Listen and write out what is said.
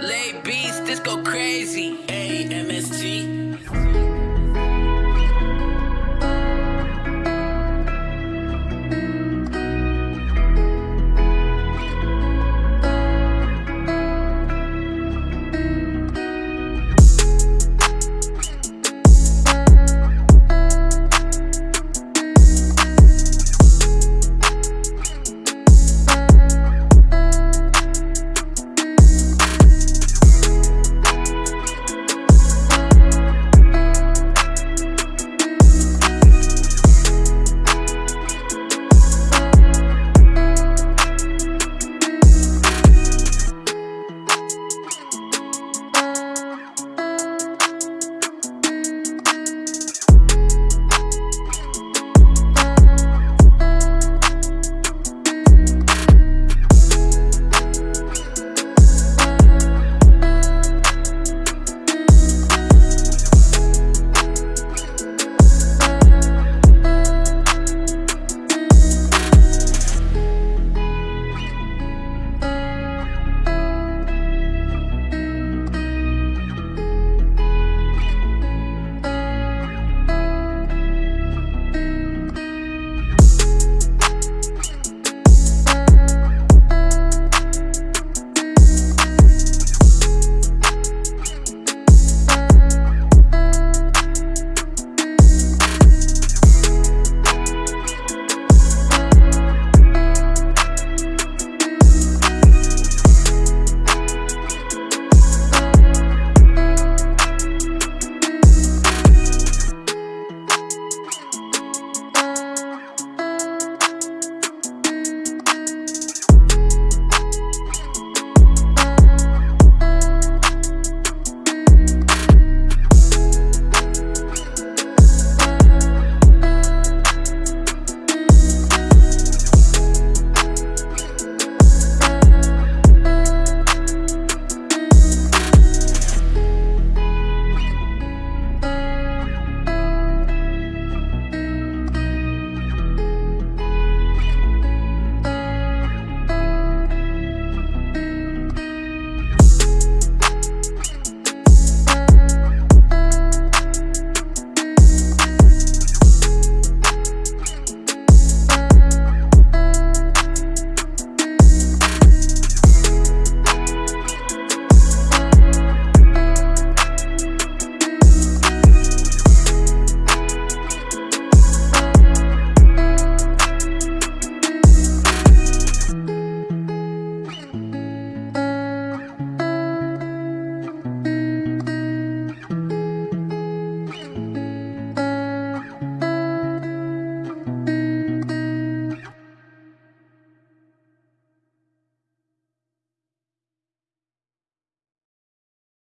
Lay beats, this go crazy. A M S T.